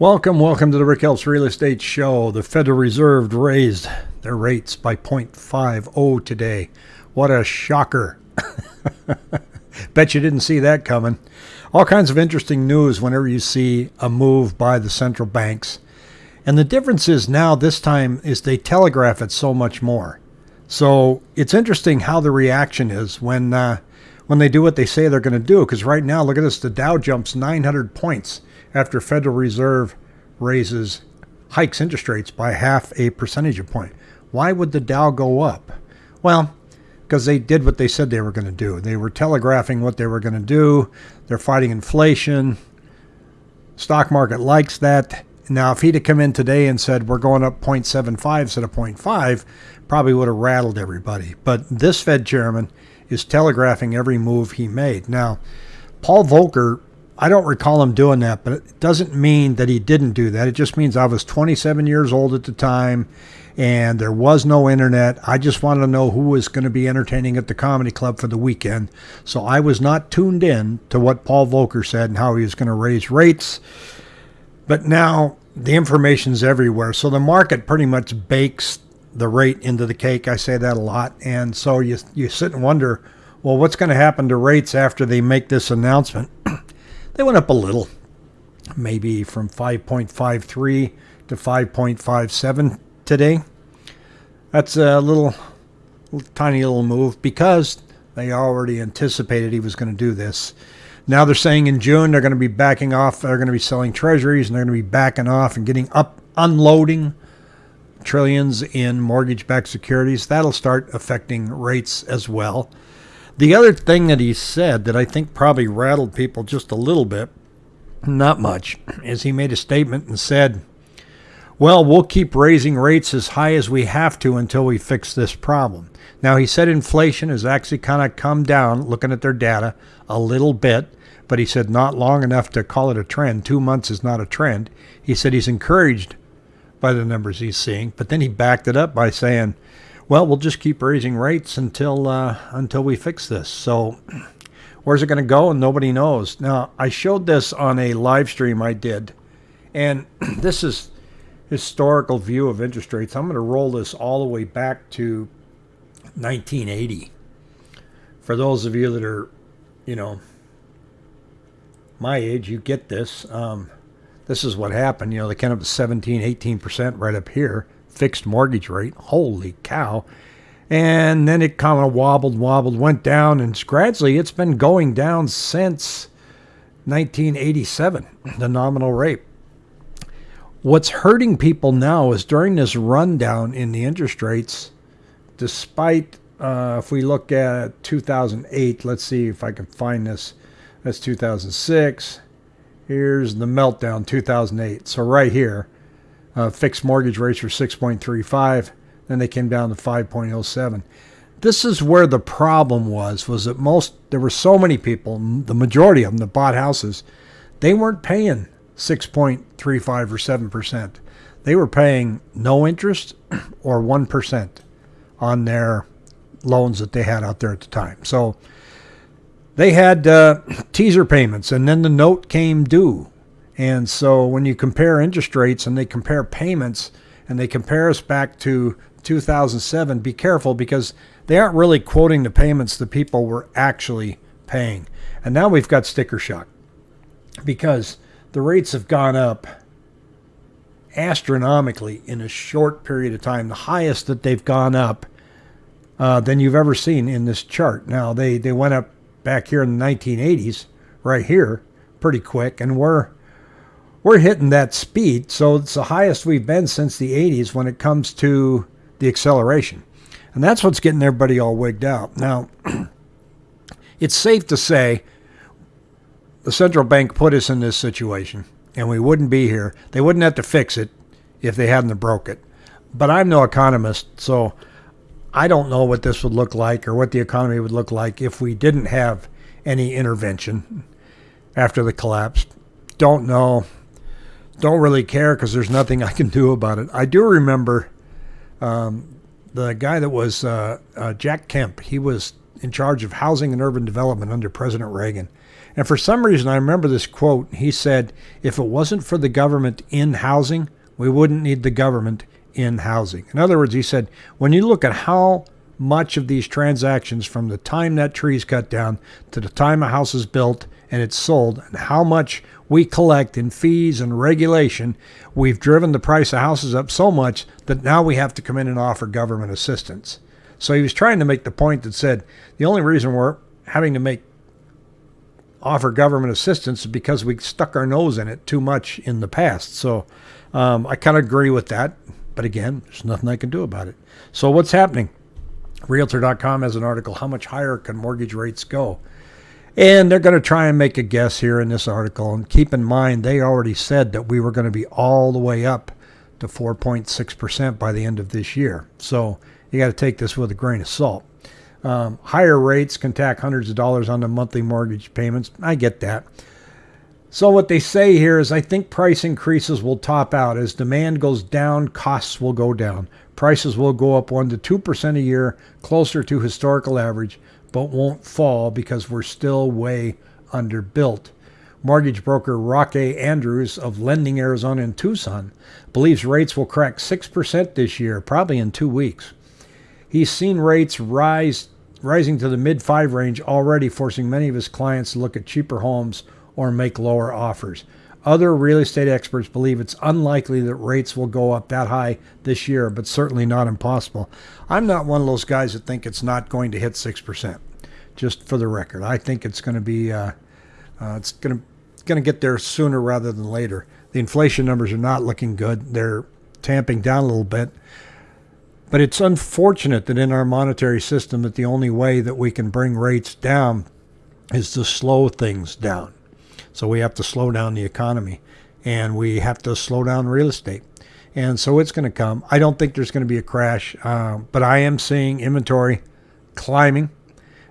Welcome, welcome to the Rick Helps Real Estate Show. The Federal Reserve raised their rates by 0.50 today. What a shocker. Bet you didn't see that coming. All kinds of interesting news whenever you see a move by the central banks. And the difference is now, this time, is they telegraph it so much more. So it's interesting how the reaction is when uh, when they do what they say they're going to do. Because right now, look at this: the Dow jumps 900 points after Federal Reserve raises hikes interest rates by half a percentage point. Why would the Dow go up? Well, because they did what they said they were going to do. They were telegraphing what they were going to do. They're fighting inflation. Stock market likes that. Now, if he'd have come in today and said we're going up 0.75 instead of 0.5, probably would have rattled everybody. But this Fed chairman is telegraphing every move he made. Now, Paul Volcker I don't recall him doing that, but it doesn't mean that he didn't do that. It just means I was 27 years old at the time and there was no internet. I just wanted to know who was going to be entertaining at the comedy club for the weekend. So I was not tuned in to what Paul Volcker said and how he was going to raise rates. But now the information's everywhere. So the market pretty much bakes the rate into the cake. I say that a lot. And so you, you sit and wonder, well, what's going to happen to rates after they make this announcement? They went up a little, maybe from 5.53 to 5.57 today. That's a little, little tiny little move because they already anticipated he was going to do this. Now they're saying in June they're going to be backing off. They're going to be selling treasuries and they're going to be backing off and getting up, unloading trillions in mortgage backed securities. That'll start affecting rates as well. The other thing that he said that I think probably rattled people just a little bit, not much, is he made a statement and said, well, we'll keep raising rates as high as we have to until we fix this problem. Now, he said inflation has actually kind of come down, looking at their data, a little bit, but he said not long enough to call it a trend. Two months is not a trend. He said he's encouraged by the numbers he's seeing, but then he backed it up by saying, well, we'll just keep raising rates until uh, until we fix this. So, where's it going to go? And nobody knows. Now, I showed this on a live stream I did, and this is historical view of interest rates. I'm going to roll this all the way back to 1980. For those of you that are, you know, my age, you get this. Um, this is what happened. You know, they came up to 17, 18% right up here fixed mortgage rate. Holy cow. And then it kind of wobbled, wobbled, went down, and gradually it's been going down since 1987, the nominal rate. What's hurting people now is during this rundown in the interest rates, despite, uh, if we look at 2008, let's see if I can find this. That's 2006. Here's the meltdown, 2008. So right here, uh, fixed mortgage rates were 6.35. Then they came down to 5.07. This is where the problem was, was that most, there were so many people, the majority of them that bought houses, they weren't paying 6.35 or 7%. They were paying no interest or 1% on their loans that they had out there at the time. So they had uh, teaser payments, and then the note came due. And so when you compare interest rates and they compare payments and they compare us back to 2007, be careful because they aren't really quoting the payments the people were actually paying. And now we've got sticker shock because the rates have gone up astronomically in a short period of time, the highest that they've gone up uh, than you've ever seen in this chart. Now, they, they went up back here in the 1980s, right here, pretty quick, and we're we're hitting that speed. So it's the highest we've been since the 80s when it comes to the acceleration. And that's what's getting everybody all wigged out. Now, it's safe to say the central bank put us in this situation and we wouldn't be here. They wouldn't have to fix it if they hadn't broke it. But I'm no economist, so I don't know what this would look like or what the economy would look like if we didn't have any intervention after the collapse. Don't know don't really care because there's nothing I can do about it. I do remember um, the guy that was uh, uh, Jack Kemp. He was in charge of housing and urban development under President Reagan. And for some reason, I remember this quote. He said, If it wasn't for the government in housing, we wouldn't need the government in housing. In other words, he said, when you look at how much of these transactions from the time that tree is cut down to the time a house is built and it's sold and how much we collect in fees and regulation, we've driven the price of houses up so much that now we have to come in and offer government assistance. So he was trying to make the point that said the only reason we're having to make offer government assistance is because we stuck our nose in it too much in the past. So um, I kind of agree with that. But again, there's nothing I can do about it. So what's happening? Realtor.com has an article, How Much Higher Can Mortgage Rates Go? And they're going to try and make a guess here in this article. And keep in mind, they already said that we were going to be all the way up to 4.6% by the end of this year. So you got to take this with a grain of salt. Um, higher rates can tack hundreds of dollars on the monthly mortgage payments. I get that. So what they say here is I think price increases will top out. As demand goes down, costs will go down. Prices will go up 1 to 2% a year, closer to historical average, but won't fall because we're still way underbuilt. Mortgage broker Roque Andrews of Lending Arizona in Tucson believes rates will crack 6% this year, probably in two weeks. He's seen rates rise rising to the mid 5 range already forcing many of his clients to look at cheaper homes or make lower offers. Other real estate experts believe it's unlikely that rates will go up that high this year, but certainly not impossible. I'm not one of those guys that think it's not going to hit 6%. Just for the record, I think it's going to be uh, uh, it's going to going to get there sooner rather than later. The inflation numbers are not looking good. They're tamping down a little bit. But it's unfortunate that in our monetary system that the only way that we can bring rates down is to slow things down. So we have to slow down the economy and we have to slow down real estate. And so it's going to come. I don't think there's going to be a crash, uh, but I am seeing inventory climbing.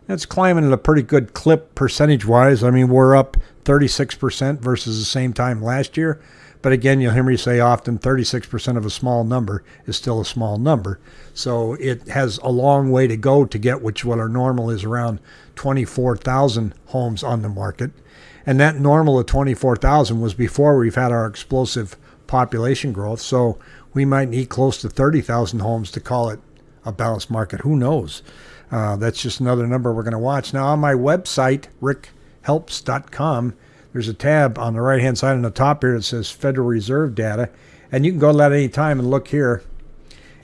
It's climbing at a pretty good clip percentage wise. I mean, we're up 36% versus the same time last year. But again, you'll hear me say often 36% of a small number is still a small number. So it has a long way to go to get which what our normal is around 24,000 homes on the market. And that normal of 24,000 was before we've had our explosive population growth. So we might need close to 30,000 homes to call it a balanced market. Who knows? Uh, that's just another number we're going to watch. Now, on my website, rickhelps.com, there's a tab on the right hand side on the top here that says Federal Reserve data. And you can go to that any time and look here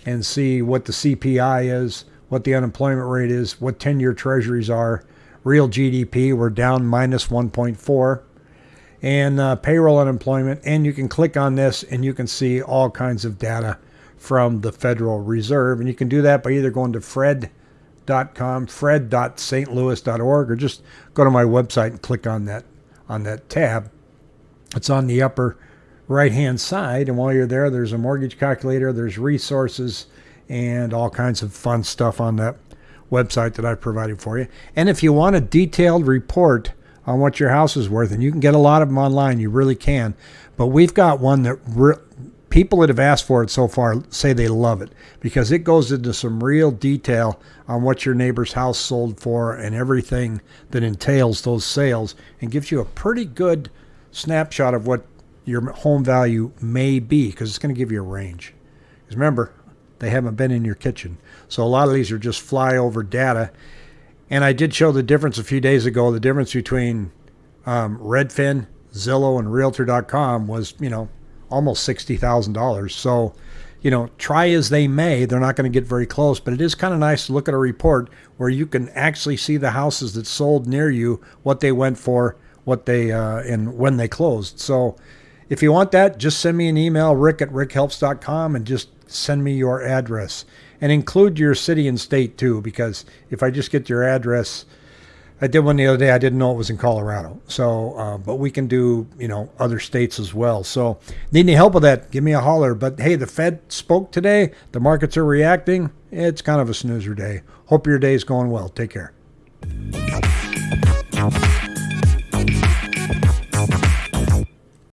and see what the CPI is, what the unemployment rate is, what 10 year treasuries are, real GDP, we're down minus 1.4, and uh, payroll unemployment. And you can click on this and you can see all kinds of data from the Federal Reserve. And you can do that by either going to fred.com, fred.stlouis.org, or just go to my website and click on that on that tab. It's on the upper right hand side. And while you're there, there's a mortgage calculator, there's resources, and all kinds of fun stuff on that website that I've provided for you. And if you want a detailed report on what your house is worth, and you can get a lot of them online, you really can. But we've got one that people that have asked for it so far say they love it because it goes into some real detail on what your neighbor's house sold for and everything that entails those sales and gives you a pretty good snapshot of what your home value may be because it's going to give you a range. Because remember, they haven't been in your kitchen. So a lot of these are just flyover data. And I did show the difference a few days ago. The difference between um, Redfin, Zillow, and Realtor.com was, you know, almost $60,000. So, you know, try as they may, they're not going to get very close. But it is kind of nice to look at a report where you can actually see the houses that sold near you, what they went for, what they, uh, and when they closed. So if you want that, just send me an email, rick at rickhelps.com, and just send me your address and include your city and state too, because if I just get your address, I did one the other day. I didn't know it was in Colorado. So, uh, but we can do, you know, other states as well. So, need any help with that? Give me a holler. But hey, the Fed spoke today. The markets are reacting. It's kind of a snoozer day. Hope your day is going well. Take care.